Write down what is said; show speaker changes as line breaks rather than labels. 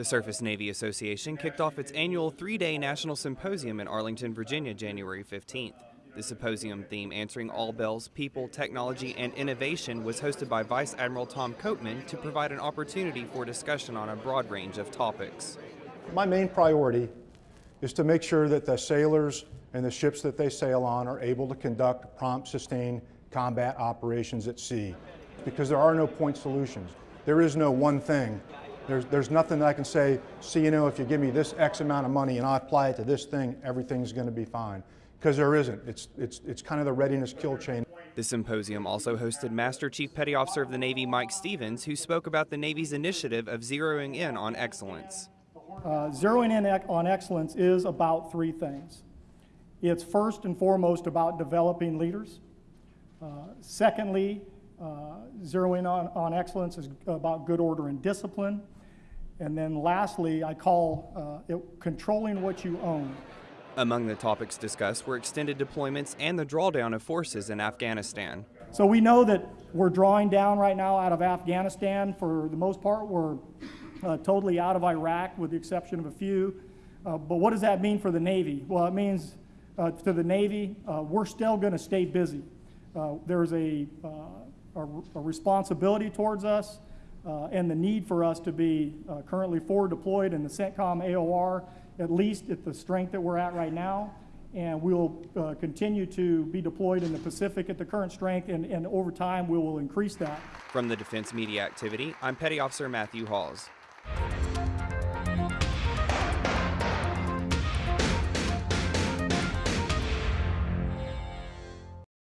The Surface Navy Association kicked off its annual three day national symposium in Arlington, Virginia, January 15th. The symposium theme, Answering All Bells People, Technology, and Innovation, was hosted by Vice Admiral Tom Copeman to provide an opportunity for discussion on a broad range of topics.
My main priority is to make sure that the sailors and the ships that they sail on are able to conduct prompt, sustained combat operations at sea because there are no point solutions. There is no one thing. There's, there's nothing that I can say, see, you know, if you give me this X amount of money and I apply it to this thing, everything's going to be fine. Because there isn't. It's, it's, it's kind of the readiness kill chain.
The symposium also hosted Master Chief Petty Officer of the Navy Mike Stevens, who spoke about the Navy's initiative of zeroing in on excellence.
Uh, zeroing in on excellence is about three things. It's first and foremost about developing leaders. Uh, secondly, uh, zeroing on, on excellence is about good order and discipline. And then lastly, I call uh, it controlling what you own.
Among the topics discussed were extended deployments and the drawdown of forces in Afghanistan.
So we know that we're drawing down right now out of Afghanistan. For the most part, we're uh, totally out of Iraq with the exception of a few. Uh, but what does that mean for the Navy? Well, it means uh, to the Navy, uh, we're still going to stay busy. Uh, there's a, uh, a, a, responsibility towards us and the need for us to be currently forward deployed in the CENTCOM AOR at least at the strength that we're at right now. And we'll uh, continue to be deployed in the Pacific at the current strength, and, and over time we will increase that.
From the Defense Media Activity, I'm Petty Officer Matthew Hawes.